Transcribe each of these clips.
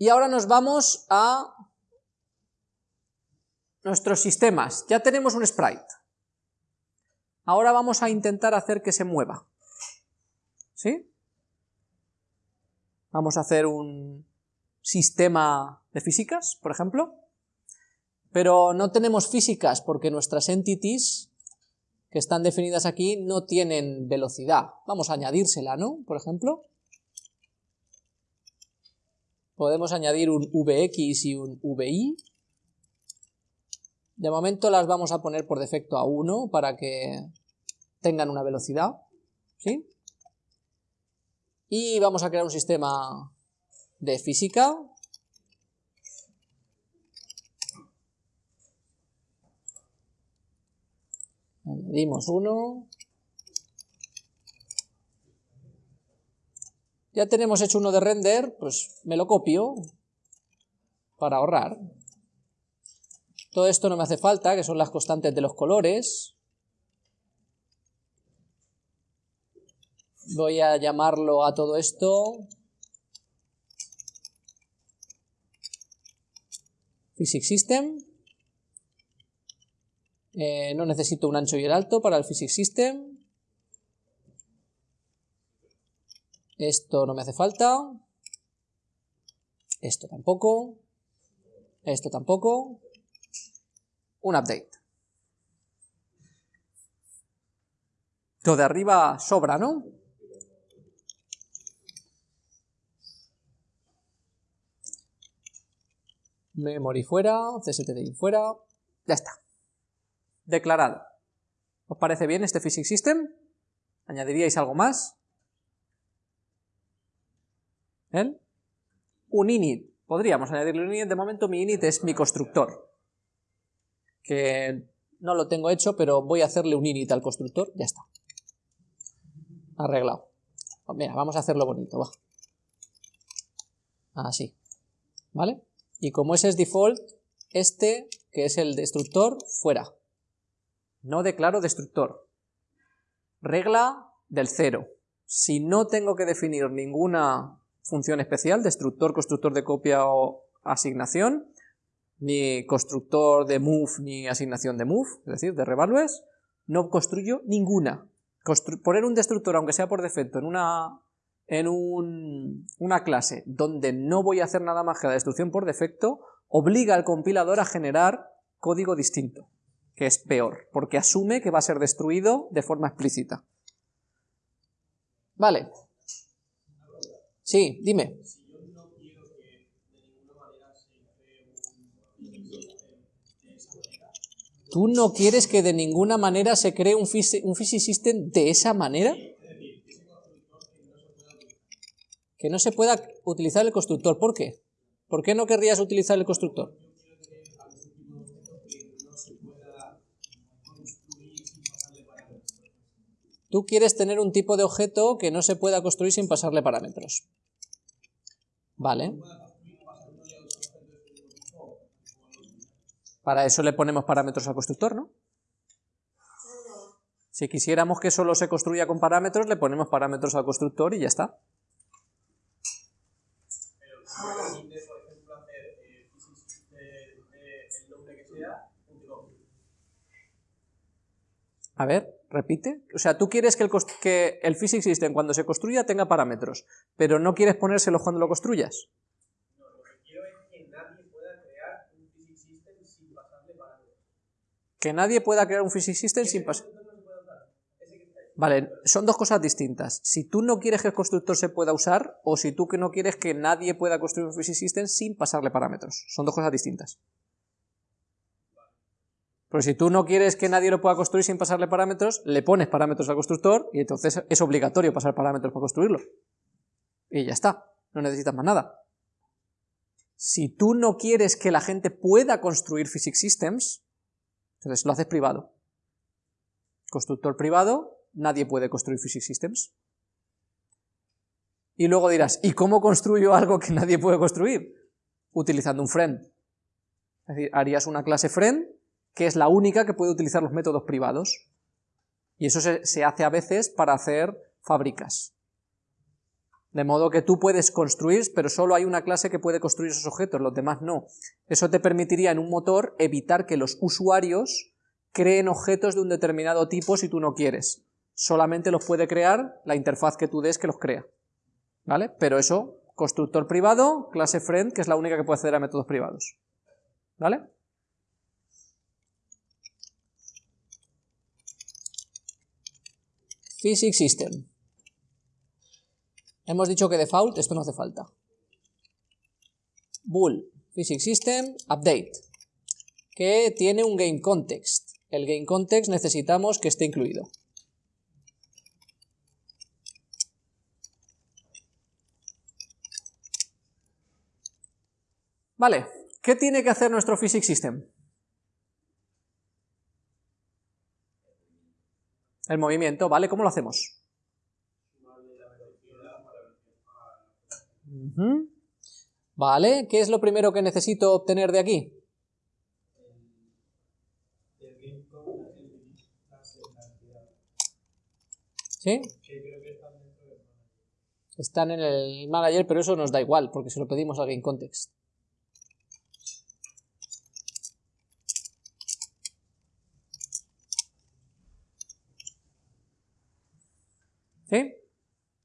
Y ahora nos vamos a nuestros sistemas. Ya tenemos un sprite. Ahora vamos a intentar hacer que se mueva. ¿Sí? Vamos a hacer un sistema de físicas, por ejemplo. Pero no tenemos físicas porque nuestras entities que están definidas aquí no tienen velocidad. Vamos a añadírsela, ¿no? Por ejemplo. Podemos añadir un Vx y un Vi. De momento las vamos a poner por defecto a 1 para que tengan una velocidad. ¿Sí? Y vamos a crear un sistema de física. Añadimos uno. Ya tenemos hecho uno de render, pues me lo copio para ahorrar. Todo esto no me hace falta, que son las constantes de los colores. Voy a llamarlo a todo esto Physics System. Eh, no necesito un ancho y el alto para el Physics System. Esto no me hace falta. Esto tampoco. Esto tampoco. Un update. Todo de arriba sobra, ¿no? memory fuera, cstdi fuera, ya está. Declarado. ¿Os parece bien este physics system? ¿Añadiríais algo más? ¿Eh? Un init. Podríamos añadirle un init, de momento mi init es mi constructor. Que no lo tengo hecho, pero voy a hacerle un init al constructor, ya está. Arreglado. Mira, vamos a hacerlo bonito. Así. ¿Vale? Y como ese es default, este, que es el destructor, fuera. No declaro destructor. Regla del cero. Si no tengo que definir ninguna función especial, destructor, constructor de copia o asignación, ni constructor de move ni asignación de move, es decir, de revalues, no construyo ninguna. poner un destructor, aunque sea por defecto, en una en una clase donde no voy a hacer nada más que la destrucción por defecto, obliga al compilador a generar código distinto, que es peor, porque asume que va a ser destruido de forma explícita. Vale. Sí, dime. ¿Tú no quieres que de ninguna manera se cree un, un system de esa manera? que no se pueda utilizar el constructor. ¿Por qué? ¿Por qué no querrías utilizar el constructor? Tú quieres tener un tipo de objeto que no se pueda construir sin pasarle parámetros. Vale. Para eso le ponemos parámetros al constructor, ¿no? Si quisiéramos que solo se construya con parámetros, le ponemos parámetros al constructor y ya está. A ver, repite. O sea, tú quieres que el, que el Physics System cuando se construya tenga parámetros, pero no quieres ponérselos cuando lo construyas. No, lo que quiero es que nadie pueda crear un Physics System sin pasarle parámetros. Que nadie pueda crear un Physics System sin pasar... Vale, son dos cosas distintas. Si tú no quieres que el constructor se pueda usar, o si tú que no quieres que nadie pueda construir un Physics System sin pasarle parámetros. Son dos cosas distintas. Pero si tú no quieres que nadie lo pueda construir sin pasarle parámetros, le pones parámetros al constructor y entonces es obligatorio pasar parámetros para construirlo. Y ya está, no necesitas más nada. Si tú no quieres que la gente pueda construir physics systems, entonces lo haces privado. Constructor privado, nadie puede construir physics systems. Y luego dirás, ¿y cómo construyo algo que nadie puede construir? Utilizando un friend. Es decir, harías una clase friend que es la única que puede utilizar los métodos privados. Y eso se, hace a veces para hacer fábricas. De modo que tú puedes construir, pero solo hay una clase que puede construir esos objetos, los demás no. Eso te permitiría en un motor evitar que los usuarios creen objetos de un determinado tipo si tú no quieres. Solamente los puede crear la interfaz que tú des que los crea. ¿Vale? Pero eso, constructor privado, clase friend, que es la única que puede acceder a métodos privados. ¿Vale? Physics System. Hemos dicho que default, esto no hace falta. Bool, Physics System, Update, que tiene un Game Context. El Game Context necesitamos que esté incluido. Vale, ¿qué tiene que hacer nuestro Physics System? El movimiento, ¿vale? ¿Cómo lo hacemos? Vale, ¿qué es lo primero que necesito obtener de aquí? ¿Sí? Están en el manager, pero eso nos da igual, porque se lo pedimos al GameContext. ¿Sí?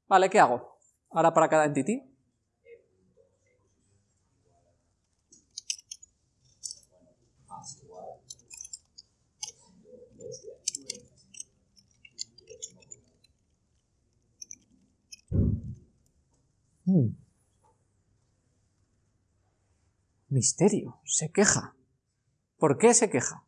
Vale, ¿qué hago? Ahora para cada entity. Hmm. Misterio, se queja. ¿Por qué se queja?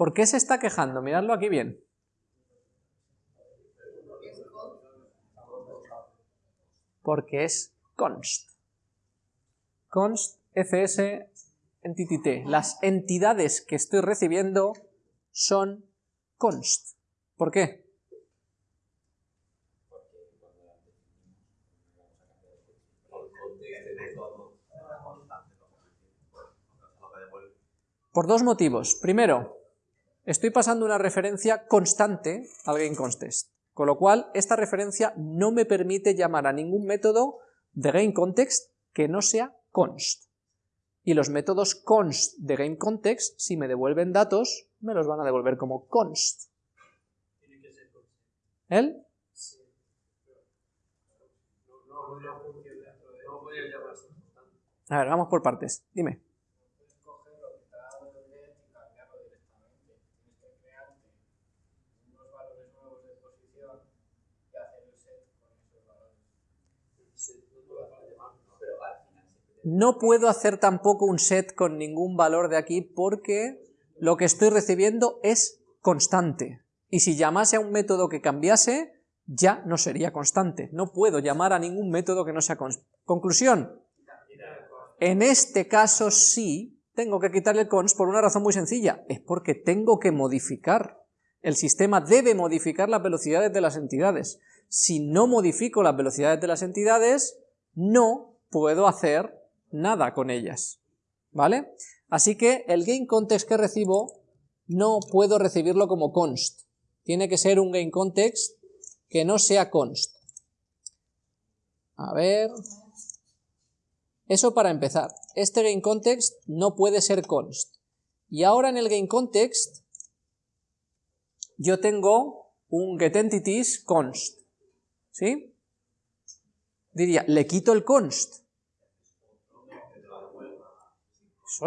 ¿Por qué se está quejando? Miradlo aquí bien. Porque es const. Const fs entity. Las entidades que estoy recibiendo son const. ¿Por qué? Por dos motivos. Primero, estoy pasando una referencia constante al GameContext, con lo cual esta referencia no me permite llamar a ningún método de GameContext que no sea const. Y los métodos const de GameContext, si me devuelven datos, me los van a devolver como const. ¿El? A ver, vamos por partes. Dime. No puedo hacer tampoco un set con ningún valor de aquí porque lo que estoy recibiendo es constante. Y si llamase a un método que cambiase, ya no sería constante. No puedo llamar a ningún método que no sea constante. Conclusión. En este caso sí, tengo que quitarle el const por una razón muy sencilla. Es porque tengo que modificar. El sistema debe modificar las velocidades de las entidades. Si no modifico las velocidades de las entidades, no puedo hacer nada con ellas, ¿vale? Así que el GameContext que recibo no puedo recibirlo como const, tiene que ser un GameContext que no sea const. A ver... Eso para empezar. Este GameContext no puede ser const. Y ahora en el GameContext yo tengo un getEntities const. ¿Sí? Diría, le quito el const.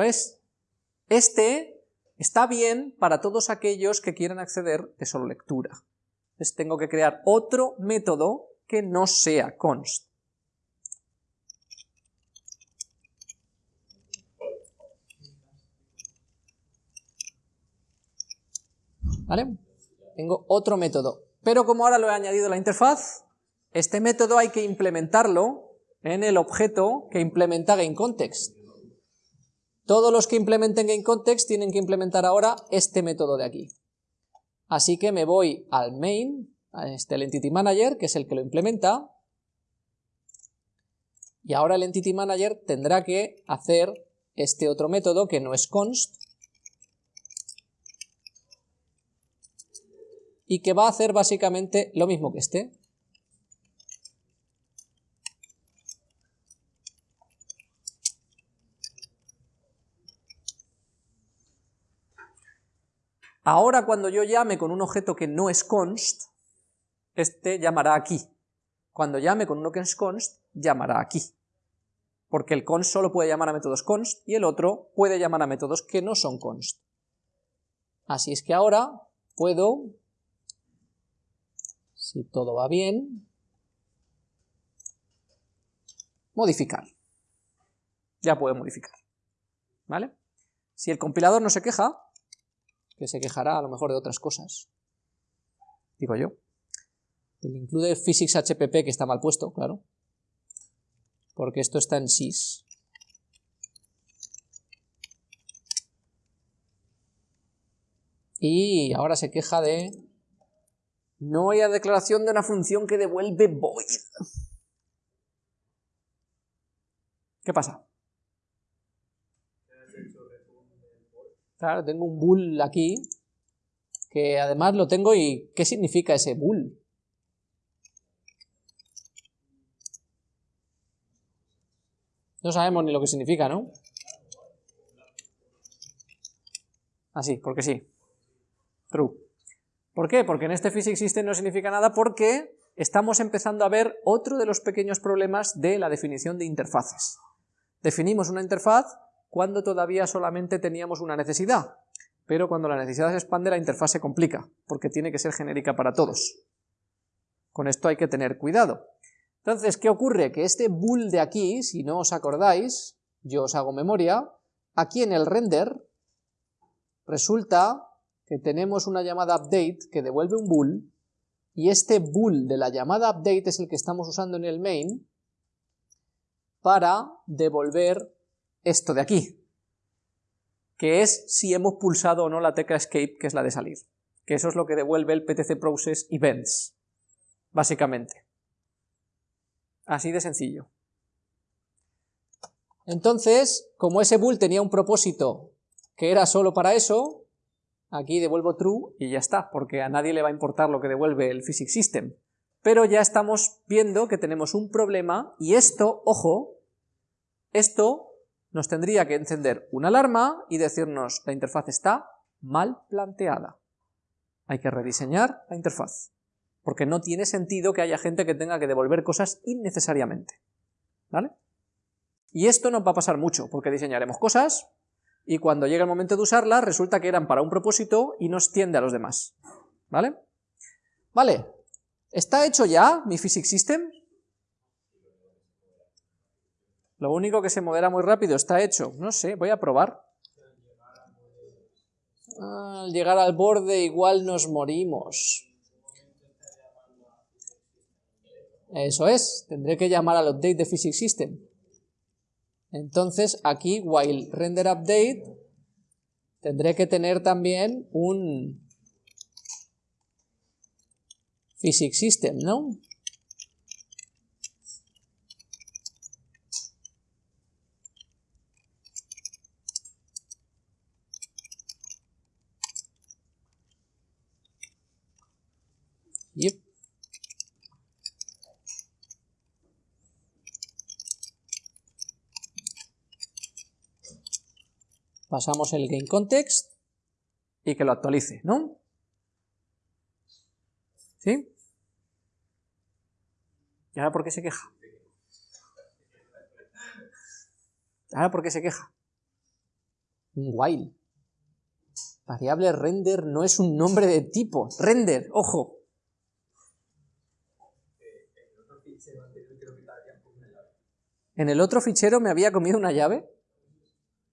Es. Este está bien para todos aquellos que quieran acceder de solo lectura. Entonces tengo que crear otro método que no sea const. ¿Vale? Tengo otro método. Pero como ahora lo he añadido a la interfaz, este método hay que implementarlo en el objeto que implementa GameContext. Todos los que implementen GameContext tienen que implementar ahora este método de aquí. Así que me voy al main, a este el Entity Manager, que es el que lo implementa, y ahora el Entity Manager tendrá que hacer este otro método que no es const, y que va a hacer básicamente lo mismo que este, Ahora cuando yo llame con un objeto que no es const, este llamará aquí. Cuando llame con uno que es const, llamará aquí. Porque el const solo puede llamar a métodos const y el otro puede llamar a métodos que no son const. Así es que ahora puedo, si todo va bien, modificar. Ya puedo modificar. ¿Vale? Si el compilador no se queja, que se quejará a lo mejor de otras cosas, digo yo. El include physics HPP que está mal puesto, claro, porque esto está en sys. Y ahora se queja de no hay declaración de una función que devuelve void. ¿Qué pasa? Tengo un bool aquí, que además lo tengo y ¿qué significa ese bool? No sabemos ni lo que significa, ¿no? Así, porque sí. True. ¿Por qué? Porque en este physics system no significa nada porque estamos empezando a ver otro de los pequeños problemas de la definición de interfaces. Definimos una interfaz cuando todavía solamente teníamos una necesidad, pero cuando la necesidad se expande la interfaz se complica, porque tiene que ser genérica para todos. Con esto hay que tener cuidado. Entonces, ¿qué ocurre? Que este bool de aquí, si no os acordáis, yo os hago memoria, aquí en el render resulta que tenemos una llamada update que devuelve un bool, y este bool de la llamada update es el que estamos usando en el main para devolver esto de aquí, que es si hemos pulsado o no la tecla escape, que es la de salir, que eso es lo que devuelve el PTC Process Events, básicamente. Así de sencillo. Entonces, como ese bool tenía un propósito que era solo para eso, aquí devuelvo true y ya está, porque a nadie le va a importar lo que devuelve el physics system. Pero ya estamos viendo que tenemos un problema y esto, ojo, esto nos tendría que encender una alarma y decirnos la interfaz está mal planteada. Hay que rediseñar la interfaz, porque no tiene sentido que haya gente que tenga que devolver cosas innecesariamente. ¿Vale? Y esto nos va a pasar mucho, porque diseñaremos cosas y cuando llegue el momento de usarlas resulta que eran para un propósito y nos tiende a los demás. ¿Vale? Vale, ¿está hecho ya mi Physics System? Lo único que se modera muy rápido está hecho. No sé, voy a probar. al llegar al borde igual nos morimos. Eso es, tendré que llamar al update de Physics System. Entonces aquí, while render update, tendré que tener también un Physics System, ¿no? Pasamos el game context y que lo actualice, ¿no? ¿Sí? ¿Y ahora por qué se queja? ¿Ahora por qué se queja? Un while. Variable render no es un nombre de tipo. Render, ojo. ¿En el otro fichero me había comido una llave?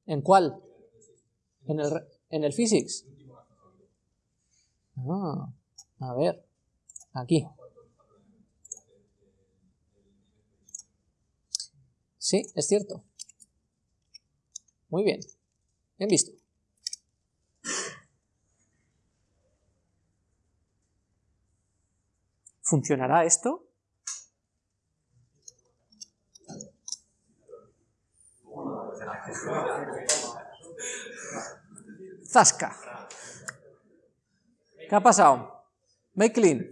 ¿En cuál? ¿En el, en el physics? Ah, a ver, aquí. Sí, es cierto. Muy bien, bien visto. ¿Funcionará esto? Zasca. ¿Qué ha pasado? Make clean.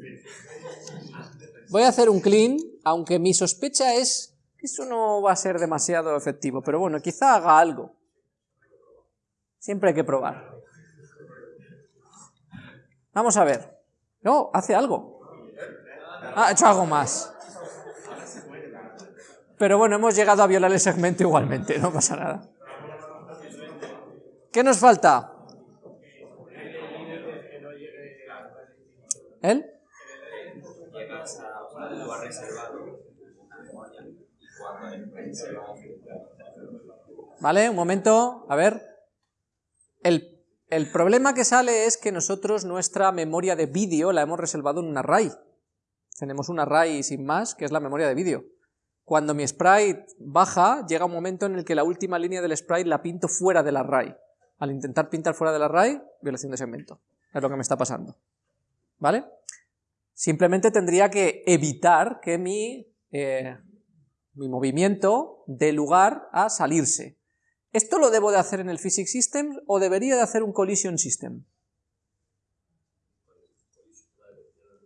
Voy a hacer un clean, aunque mi sospecha es que eso no va a ser demasiado efectivo, pero bueno, quizá haga algo. Siempre hay que probar. Vamos a ver. No, hace algo. Ha hecho algo más. Pero bueno, hemos llegado a violar el segmento igualmente, no pasa nada. ¿Qué nos falta? ¿Él? ¿Vale? Un momento, a ver. El, el, problema que sale es que nosotros nuestra memoria de vídeo la hemos reservado en un array. Tenemos un array sin más, que es la memoria de vídeo. Cuando mi sprite baja, llega un momento en el que la última línea del sprite la pinto fuera del array. Al intentar pintar fuera del array, violación de segmento. Es lo que me está pasando. ¿Vale? Simplemente tendría que evitar que mi, eh, mi movimiento dé lugar a salirse. ¿Esto lo debo de hacer en el Physics System o debería de hacer un Collision System?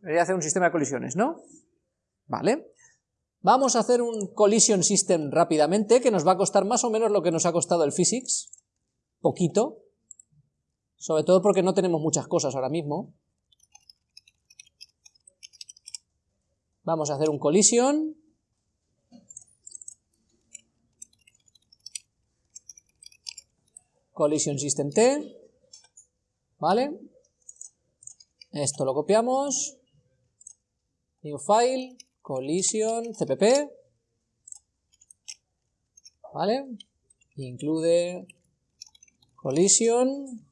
Debería hacer un sistema de colisiones, ¿no? Vale. Vamos a hacer un Collision System rápidamente, que nos va a costar más o menos lo que nos ha costado el Physics. Poquito. Sobre todo porque no tenemos muchas cosas ahora mismo. Vamos a hacer un collision. Collision System T. ¿Vale? Esto lo copiamos. New file, collision, cpp. ¿Vale? Include collision.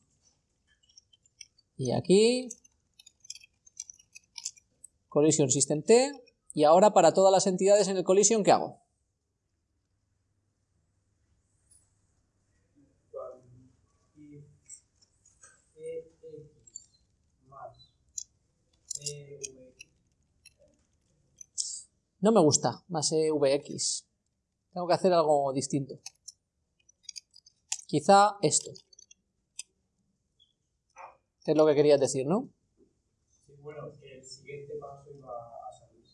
Y aquí collision system T, y ahora para todas las entidades en el collision, ¿qué hago? No me gusta más EVX. Tengo que hacer algo distinto. Quizá esto. Es lo que querías decir, ¿no? Sí, bueno, el siguiente paso iba a salir.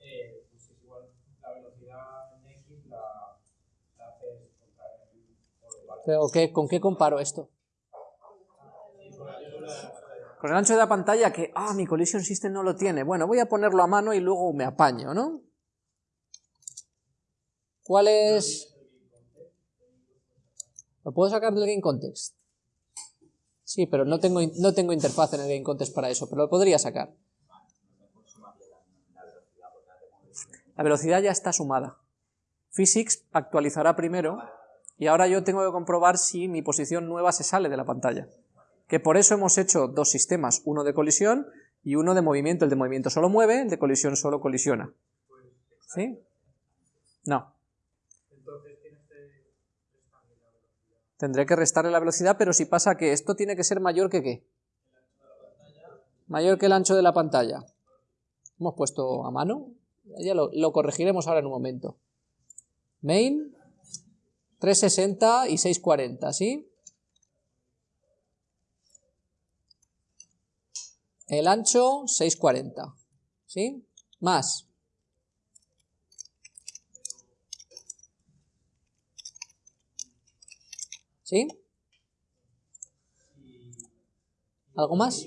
Eh, pues es igual, la velocidad en X la, la haces contra el ¿Pero qué, con qué comparo esto? Con el ancho de la pantalla que, ah, mi Collision System no lo tiene. Bueno, voy a ponerlo a mano y luego me apaño, ¿no? ¿Cuál es...? ¿Lo puedo sacar del Game Context? Sí, pero no tengo, no tengo interfaz en el Game Context para eso, pero lo podría sacar. La velocidad ya está sumada. Physics actualizará primero y ahora yo tengo que comprobar si mi posición nueva se sale de la pantalla que por eso hemos hecho dos sistemas, uno de colisión y uno de movimiento. El de movimiento solo mueve, el de colisión solo colisiona. ¿Sí? No. Tendré que restarle la velocidad, pero si pasa que esto tiene que ser mayor que qué? Mayor que el ancho de la pantalla. Hemos puesto a mano, ya lo, corregiremos ahora en un momento. Main, 360 y 640, ¿sí? El ancho, 640. ¿Sí? Más. ¿Sí? ¿Algo más?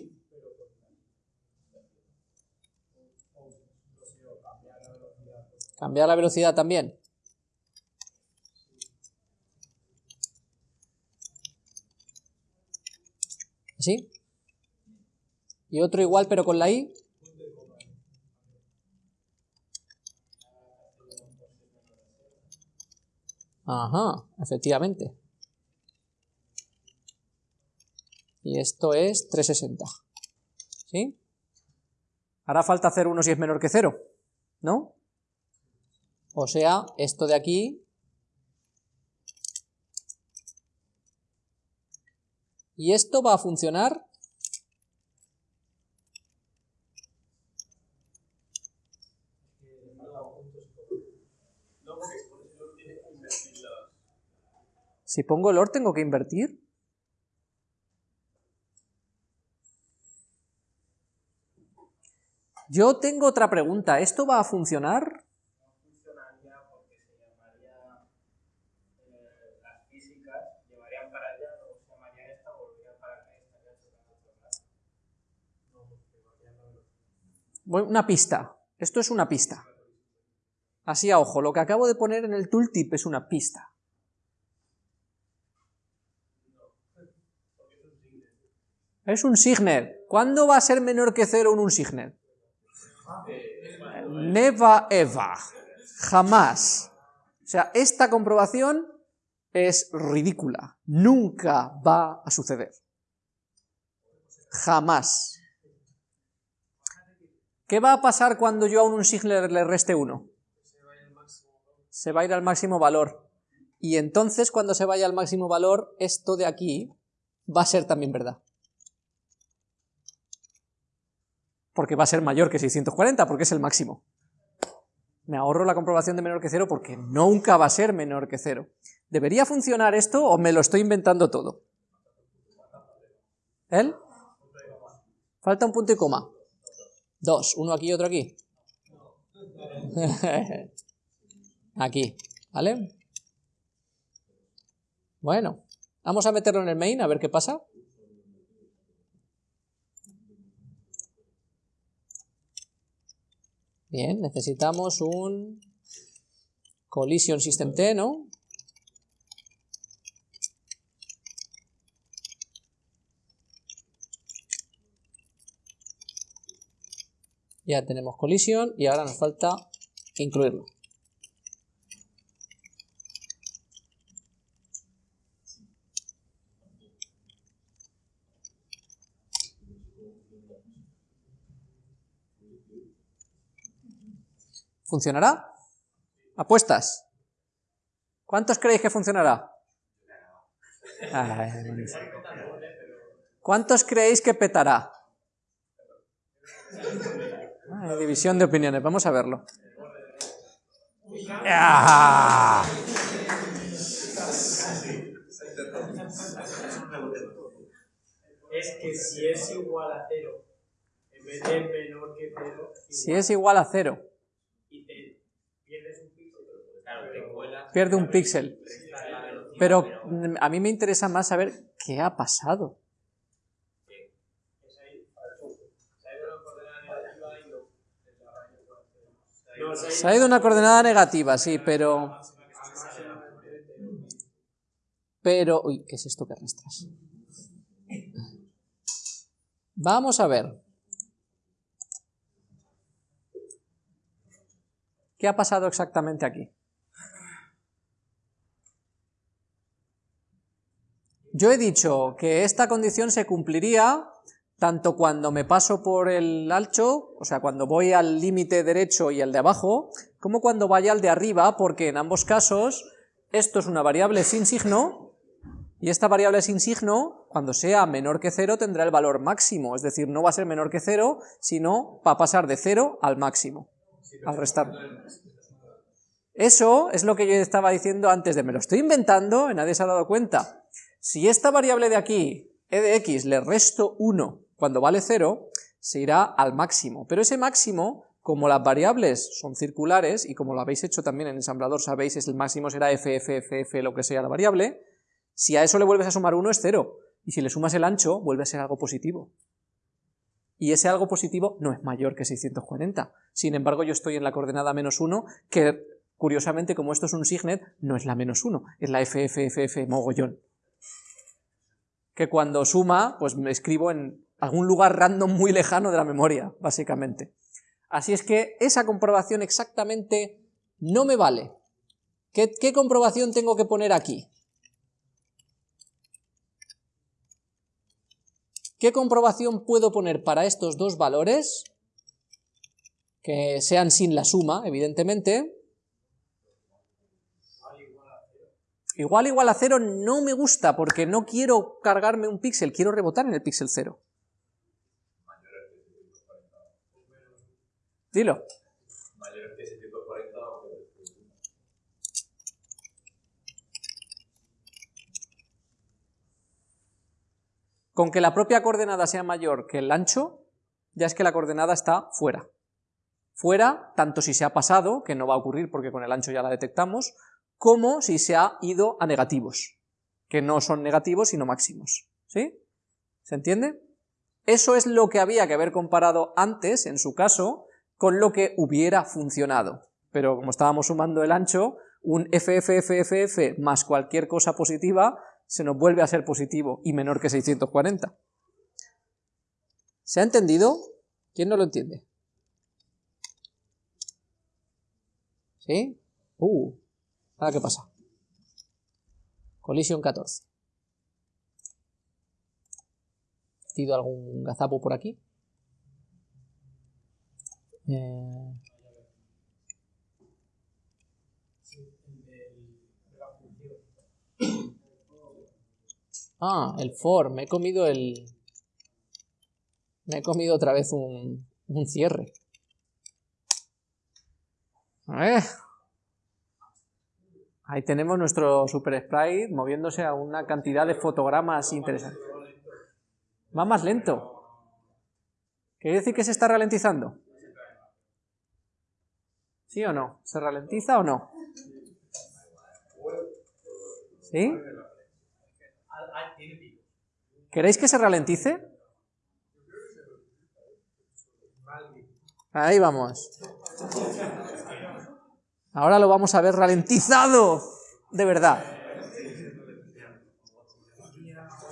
Cambiar la velocidad también. ¿Sí? y otro igual pero con la i. Ajá, efectivamente. Y esto es 360. ¿Sí? Hará falta hacer uno si es menor que 0, ¿no? O sea, esto de aquí... Y esto va a funcionar Si pongo el OR tengo que invertir. Yo tengo otra pregunta. ¿Esto va a funcionar? Una pista, esto es una pista. Así a ojo, lo que acabo de poner en el tooltip es una pista. Es un signet. ¿Cuándo va a ser menor que cero en un signet? Never ever. Jamás. O sea, esta comprobación es ridícula. Nunca va a suceder. Jamás. ¿Qué va a pasar cuando yo a un signet le reste 1? Se va a ir al máximo valor. Y entonces, cuando se vaya al máximo valor, esto de aquí va a ser también verdad. Porque va a ser mayor que 640, porque es el máximo. Me ahorro la comprobación de menor que cero porque nunca va a ser menor que cero. ¿Debería funcionar esto o me lo estoy inventando todo? ¿Él? Falta un punto y coma. Dos, uno aquí y otro aquí. aquí, ¿vale? Bueno, vamos a meterlo en el main a ver qué pasa. Bien, necesitamos un collision system T, ¿no? Ya tenemos collision y ahora nos falta incluirlo. ¿Funcionará? ¿Apuestas? ¿Cuántos creéis que funcionará? ¿Cuántos creéis que petará? División de opiniones, vamos a verlo. ¡Ah! Es que si es igual a cero, en vez de menor que cero, Si es igual a cero, y te pierdes un píxel, claro, te cuelas, pierde un píxel. Pero mm, a mí me interesa más saber qué ha pasado. Es ahí, se ha ido la coordenada negativa y lo desarrollo por cero. No, Se ha ido una coordenada negativa, sí, pero... Pero... Uy, ¿qué es esto que arrastras? Vamos a ver. ¿Qué ha pasado exactamente aquí? Yo he dicho que esta condición se cumpliría tanto cuando me paso por el ancho, o sea, cuando voy al límite derecho y el de abajo, como cuando vaya al de arriba, porque en ambos casos esto es una variable sin signo, y esta variable sin signo, cuando sea menor que cero, tendrá el valor máximo, es decir, no va a ser menor que cero, sino va a pasar de cero al máximo, al restar. Eso es lo que yo estaba diciendo antes de me lo estoy inventando, nadie se ha dado cuenta. Si esta variable de aquí, e de x, le resto 1 cuando vale 0, se irá al máximo. Pero ese máximo, como las variables son circulares, y como lo habéis hecho también en ensamblador, sabéis, es el máximo será f, f, f, f, lo que sea la variable, si a eso le vuelves a sumar 1 es 0, y si le sumas el ancho, vuelve a ser algo positivo. Y ese algo positivo no es mayor que 640. Sin embargo, yo estoy en la coordenada menos 1, que curiosamente, como esto es un signet, no es la menos 1, es la f, f, f, f mogollón que cuando suma, pues me escribo en algún lugar random muy lejano de la memoria, básicamente. Así es que esa comprobación exactamente no me vale. ¿Qué, comprobación tengo que poner aquí? ¿Qué comprobación puedo poner para estos dos valores? Que sean sin la suma, evidentemente. Igual igual a cero no me gusta porque no quiero cargarme un píxel, quiero rebotar en el píxel cero. Mayor que 740 o Con que la propia coordenada sea mayor que el ancho, ya es que la coordenada está fuera. fuera, tanto si se ha pasado, que no va a ocurrir porque con el ancho ya la detectamos, como si se ha ido a negativos, que no son negativos sino máximos. ¿Sí? ¿Se entiende? Eso es lo que había que haber comparado antes, en su caso, con lo que hubiera funcionado. Pero como estábamos sumando el ancho, un FFFFF más cualquier cosa positiva se nos vuelve a ser positivo y menor que 640. ¿Se ha entendido? ¿Quién no lo entiende? ¿Sí? Uh, ahora qué pasa. Colisión 14. ¿Tido algún gazapo por aquí? Eh... Ah, el for, me he comido el... Me he comido otra vez un, un cierre. Ahí tenemos nuestro Super Sprite moviéndose a una cantidad de fotogramas interesantes. Va más lento. ¿Quiere decir que se está ralentizando? ¿Sí o no? ¿Se ralentiza o no? ¿Sí? ¿Queréis que se ralentice? Ahí vamos. Ahora lo vamos a ver ralentizado, de verdad.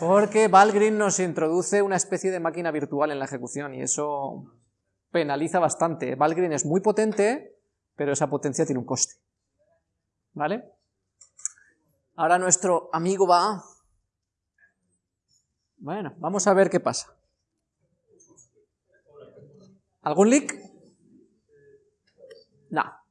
Porque Valgrind nos introduce una especie de máquina virtual en la ejecución y eso penaliza bastante. Valgrind es muy potente, pero esa potencia tiene un coste. ¿Vale? Ahora nuestro amigo va... Bueno, vamos a ver qué pasa. ¿Algún leak? No.